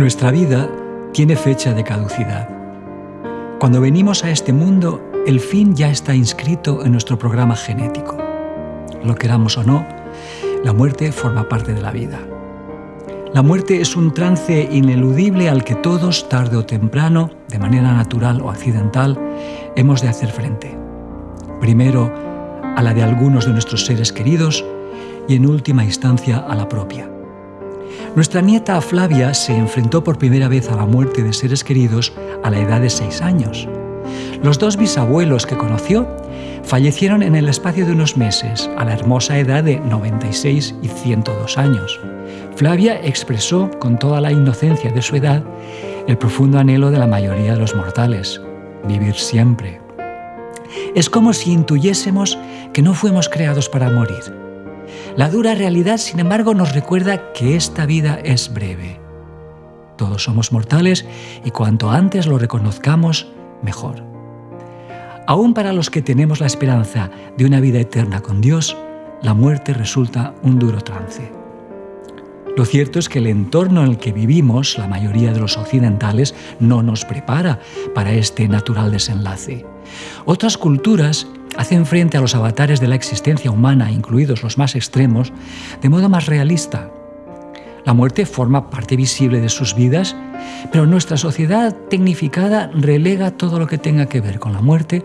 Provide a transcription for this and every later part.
Nuestra vida tiene fecha de caducidad. Cuando venimos a este mundo, el fin ya está inscrito en nuestro programa genético. Lo queramos o no, la muerte forma parte de la vida. La muerte es un trance ineludible al que todos, tarde o temprano, de manera natural o accidental, hemos de hacer frente. Primero, a la de algunos de nuestros seres queridos y en última instancia a la propia. Nuestra nieta Flavia se enfrentó por primera vez a la muerte de seres queridos a la edad de seis años. Los dos bisabuelos que conoció fallecieron en el espacio de unos meses, a la hermosa edad de 96 y 102 años. Flavia expresó con toda la inocencia de su edad el profundo anhelo de la mayoría de los mortales, vivir siempre. Es como si intuyésemos que no fuimos creados para morir, la dura realidad, sin embargo, nos recuerda que esta vida es breve. Todos somos mortales y cuanto antes lo reconozcamos, mejor. Aún para los que tenemos la esperanza de una vida eterna con Dios, la muerte resulta un duro trance. Lo cierto es que el entorno en el que vivimos, la mayoría de los occidentales, no nos prepara para este natural desenlace. Otras culturas hacen frente a los avatares de la existencia humana, incluidos los más extremos, de modo más realista. La muerte forma parte visible de sus vidas, pero nuestra sociedad tecnificada relega todo lo que tenga que ver con la muerte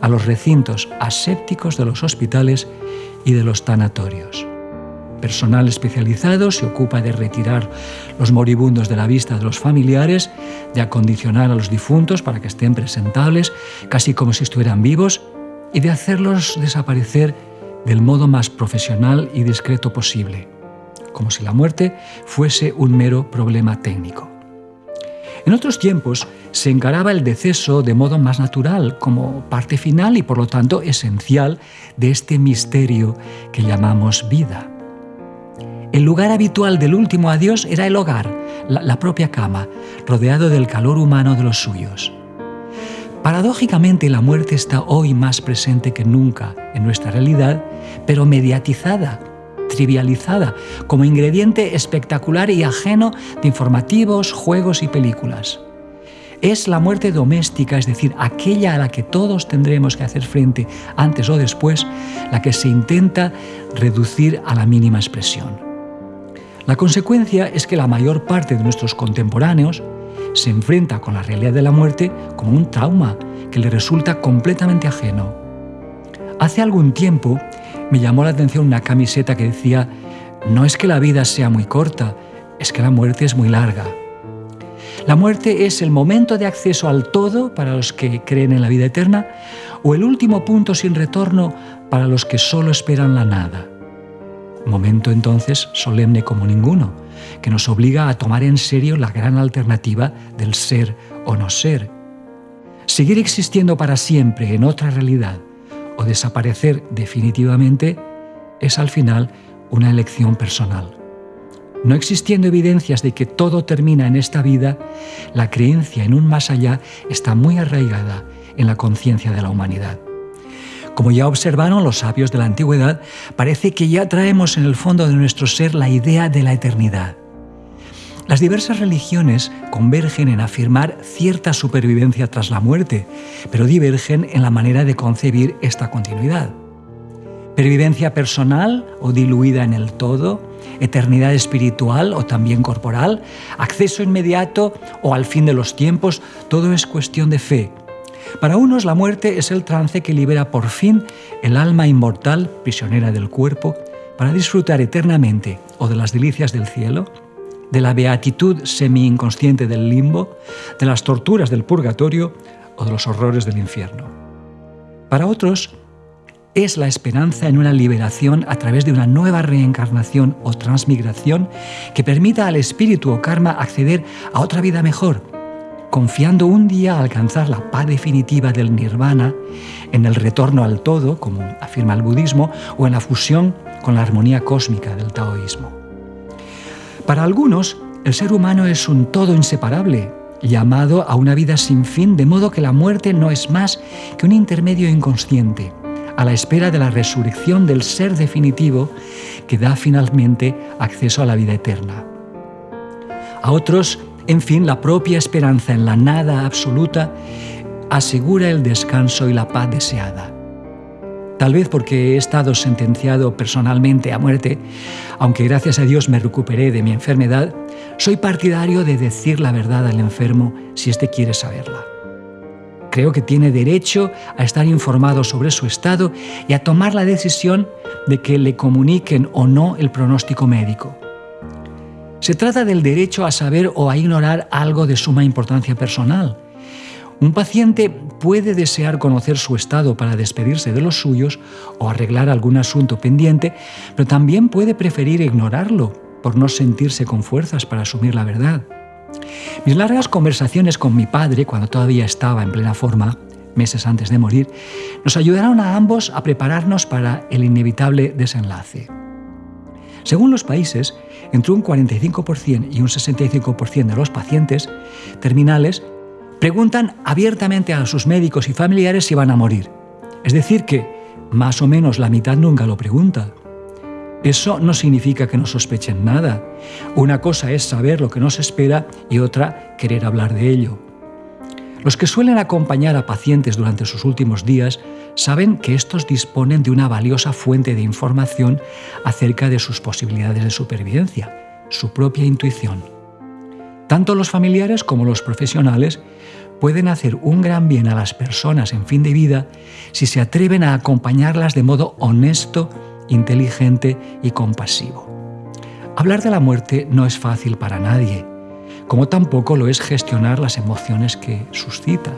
a los recintos asépticos de los hospitales y de los tanatorios. Personal especializado se ocupa de retirar los moribundos de la vista de los familiares, de acondicionar a los difuntos para que estén presentables, casi como si estuvieran vivos, y de hacerlos desaparecer del modo más profesional y discreto posible, como si la muerte fuese un mero problema técnico. En otros tiempos se encaraba el deceso de modo más natural, como parte final y por lo tanto esencial de este misterio que llamamos vida. El lugar habitual del último adiós era el hogar, la, propia cama, rodeado del calor humano de los suyos. Paradójicamente, la muerte está hoy más presente que nunca en nuestra realidad, pero mediatizada, trivializada, como ingrediente espectacular y ajeno de informativos, juegos y películas. Es la muerte doméstica, es decir, aquella a la que todos tendremos que hacer frente antes o después, la que se intenta reducir a la mínima expresión. La consecuencia es que la mayor parte de nuestros contemporáneos, se enfrenta con la realidad de la muerte como un trauma que le resulta completamente ajeno. Hace algún tiempo me llamó la atención una camiseta que decía, no es que la vida sea muy corta, es que la muerte es muy larga. La muerte es el momento de acceso al todo para los que creen en la vida eterna o el último punto sin retorno para los que solo esperan la nada. Momento entonces solemne como ninguno, que nos obliga a tomar en serio la gran alternativa del ser o no ser. Seguir existiendo para siempre en otra realidad o desaparecer definitivamente es al final una elección personal. No existiendo evidencias de que todo termina en esta vida, la creencia en un más allá está muy arraigada en la conciencia de la humanidad. Como ya observaron los sabios de la antigüedad, parece que ya traemos en el fondo de nuestro ser la idea de la eternidad. Las diversas religiones convergen en afirmar cierta supervivencia tras la muerte, pero divergen en la manera de concebir esta continuidad. Pervivencia personal o diluida en el todo, eternidad espiritual o también corporal, acceso inmediato o al fin de los tiempos, todo es cuestión de fe. Para unos la muerte es el trance que libera por fin el alma inmortal, prisionera del cuerpo, para disfrutar eternamente o de las delicias del cielo, de la beatitud semi-inconsciente del limbo, de las torturas del purgatorio o de los horrores del infierno. Para otros, es la esperanza en una liberación a través de una nueva reencarnación o transmigración que permita al espíritu o karma acceder a otra vida mejor, confiando un día alcanzar la paz definitiva del nirvana en el retorno al todo, como afirma el budismo, o en la fusión con la armonía cósmica del taoísmo. Para algunos, el ser humano es un todo inseparable, llamado a una vida sin fin, de modo que la muerte no es más que un intermedio inconsciente, a la espera de la resurrección del ser definitivo que da finalmente acceso a la vida eterna. A otros, En fin, la propia esperanza en la nada absoluta asegura el descanso y la paz deseada. Tal vez porque he estado sentenciado personalmente a muerte, aunque gracias a Dios me recuperé de mi enfermedad, soy partidario de decir la verdad al enfermo si éste quiere saberla. Creo que tiene derecho a estar informado sobre su estado y a tomar la decisión de que le comuniquen o no el pronóstico médico. Se trata del derecho a saber o a ignorar algo de suma importancia personal, un paciente puede desear conocer su estado para despedirse de los suyos o arreglar algún asunto pendiente, pero también puede preferir ignorarlo por no sentirse con fuerzas para asumir la verdad. Mis largas conversaciones con mi padre, cuando todavía estaba en plena forma, meses antes de morir, nos ayudaron a ambos a prepararnos para el inevitable desenlace. Según los países, entre un 45% y un 65% de los pacientes terminales preguntan abiertamente a sus médicos y familiares si van a morir. Es decir, que más o menos la mitad nunca lo pregunta. Eso no significa que no sospechen nada. Una cosa es saber lo que nos espera y otra querer hablar de ello. Los que suelen acompañar a pacientes durante sus últimos días saben que estos disponen de una valiosa fuente de información acerca de sus posibilidades de supervivencia, su propia intuición. Tanto los familiares como los profesionales pueden hacer un gran bien a las personas en fin de vida si se atreven a acompañarlas de modo honesto, inteligente y compasivo. Hablar de la muerte no es fácil para nadie, como tampoco lo es gestionar las emociones que suscita.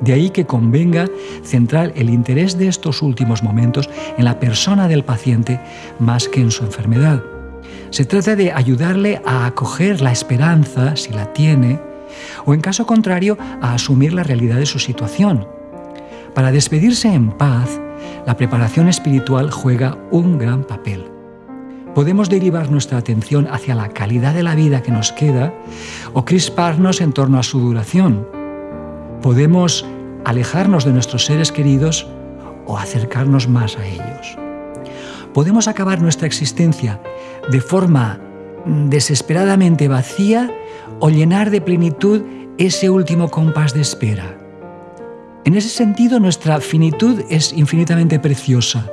De ahí que convenga centrar el interés de estos últimos momentos en la persona del paciente más que en su enfermedad. Se trata de ayudarle a acoger la esperanza, si la tiene, o en caso contrario, a asumir la realidad de su situación. Para despedirse en paz, la preparación espiritual juega un gran papel. Podemos derivar nuestra atención hacia la calidad de la vida que nos queda o crisparnos en torno a su duración. Podemos alejarnos de nuestros seres queridos o acercarnos más a ellos. Podemos acabar nuestra existencia de forma desesperadamente vacía o llenar de plenitud ese último compás de espera. En ese sentido, nuestra finitud es infinitamente preciosa.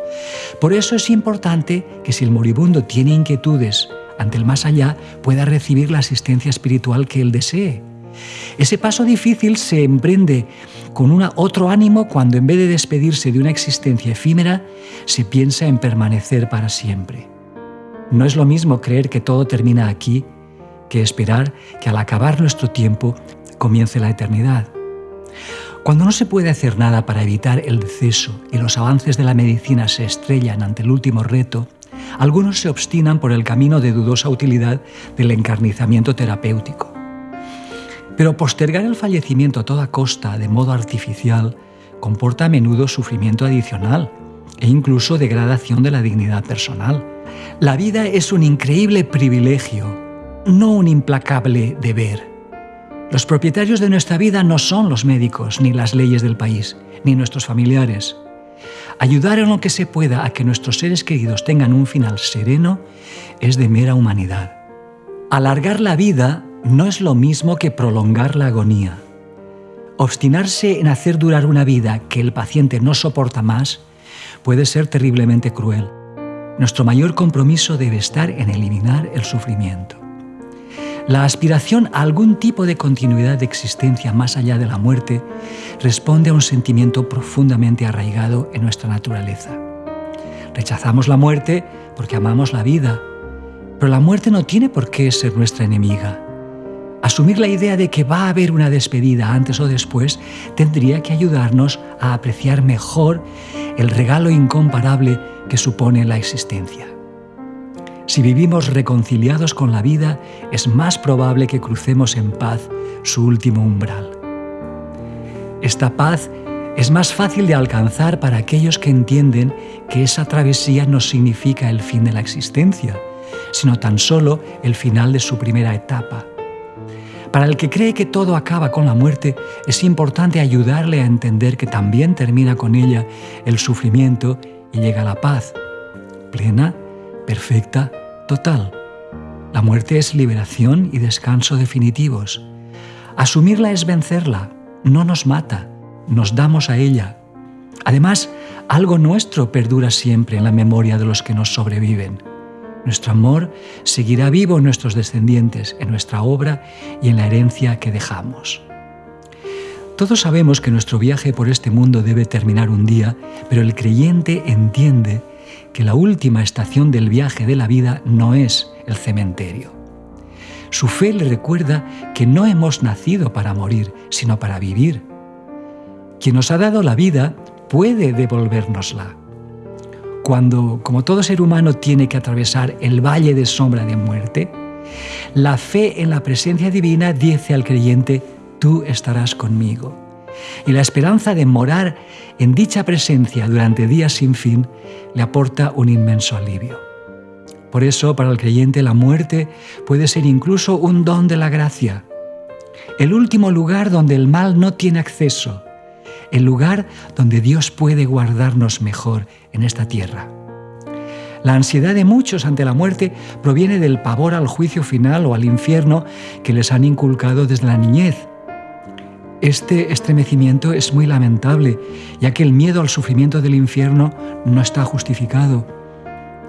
Por eso es importante que si el moribundo tiene inquietudes ante el más allá, pueda recibir la asistencia espiritual que él desee. Ese paso difícil se emprende con una, otro ánimo cuando en vez de despedirse de una existencia efímera, se piensa en permanecer para siempre. No es lo mismo creer que todo termina aquí que esperar que al acabar nuestro tiempo comience la eternidad. Cuando no se puede hacer nada para evitar el deceso y los avances de la medicina se estrellan ante el último reto, algunos se obstinan por el camino de dudosa utilidad del encarnizamiento terapéutico. Pero postergar el fallecimiento a toda costa de modo artificial comporta a menudo sufrimiento adicional e incluso degradación de la dignidad personal. La vida es un increíble privilegio, no un implacable deber. Los propietarios de nuestra vida no son los médicos, ni las leyes del país, ni nuestros familiares. Ayudar en lo que se pueda a que nuestros seres queridos tengan un final sereno es de mera humanidad. Alargar la vida no es lo mismo que prolongar la agonía. Obstinarse en hacer durar una vida que el paciente no soporta más puede ser terriblemente cruel. Nuestro mayor compromiso debe estar en eliminar el sufrimiento. La aspiración a algún tipo de continuidad de existencia más allá de la muerte responde a un sentimiento profundamente arraigado en nuestra naturaleza. Rechazamos la muerte porque amamos la vida, pero la muerte no tiene por qué ser nuestra enemiga. Asumir la idea de que va a haber una despedida antes o después tendría que ayudarnos a apreciar mejor el regalo incomparable que supone la existencia. Si vivimos reconciliados con la vida, es más probable que crucemos en paz su último umbral. Esta paz es más fácil de alcanzar para aquellos que entienden que esa travesía no significa el fin de la existencia, sino tan solo el final de su primera etapa para el que cree que todo acaba con la muerte, es importante ayudarle a entender que también termina con ella el sufrimiento y llega la paz, plena, perfecta, total. La muerte es liberación y descanso definitivos. Asumirla es vencerla, no nos mata, nos damos a ella. Además, algo nuestro perdura siempre en la memoria de los que nos sobreviven. Nuestro amor seguirá vivo en nuestros descendientes, en nuestra obra y en la herencia que dejamos. Todos sabemos que nuestro viaje por este mundo debe terminar un día, pero el creyente entiende que la última estación del viaje de la vida no es el cementerio. Su fe le recuerda que no hemos nacido para morir, sino para vivir. Quien nos ha dado la vida puede devolvérnosla. Cuando, como todo ser humano, tiene que atravesar el valle de sombra de muerte, la fe en la presencia divina dice al creyente, tú estarás conmigo. Y la esperanza de morar en dicha presencia durante días sin fin le aporta un inmenso alivio. Por eso, para el creyente, la muerte puede ser incluso un don de la gracia, el último lugar donde el mal no tiene acceso, el lugar donde Dios puede guardarnos mejor en esta tierra. La ansiedad de muchos ante la muerte proviene del pavor al juicio final o al infierno que les han inculcado desde la niñez. Este estremecimiento es muy lamentable, ya que el miedo al sufrimiento del infierno no está justificado.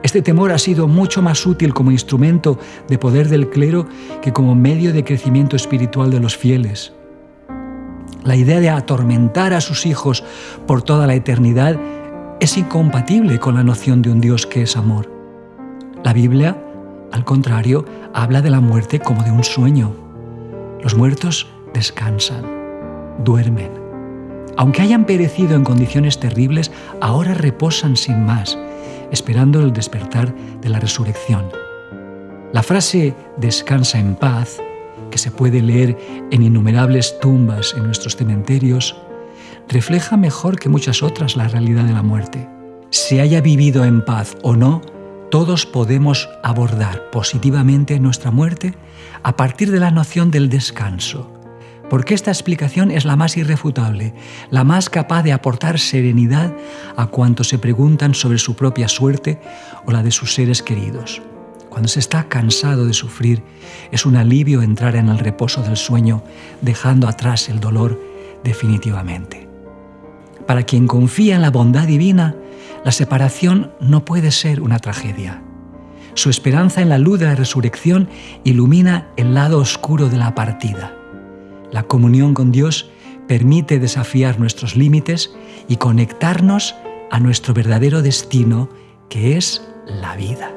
Este temor ha sido mucho más útil como instrumento de poder del clero que como medio de crecimiento espiritual de los fieles. La idea de atormentar a sus hijos por toda la eternidad es incompatible con la noción de un Dios que es amor. La Biblia, al contrario, habla de la muerte como de un sueño. Los muertos descansan, duermen. Aunque hayan perecido en condiciones terribles, ahora reposan sin más, esperando el despertar de la resurrección. La frase descansa en paz que se puede leer en innumerables tumbas en nuestros cementerios, refleja mejor que muchas otras la realidad de la muerte. Se haya vivido en paz o no, todos podemos abordar positivamente nuestra muerte a partir de la noción del descanso, porque esta explicación es la más irrefutable, la más capaz de aportar serenidad a cuantos se preguntan sobre su propia suerte o la de sus seres queridos. Cuando se está cansado de sufrir, es un alivio entrar en el reposo del sueño, dejando atrás el dolor definitivamente. Para quien confía en la bondad divina, la separación no puede ser una tragedia. Su esperanza en la luz de la resurrección ilumina el lado oscuro de la partida. La comunión con Dios permite desafiar nuestros límites y conectarnos a nuestro verdadero destino, que es la vida.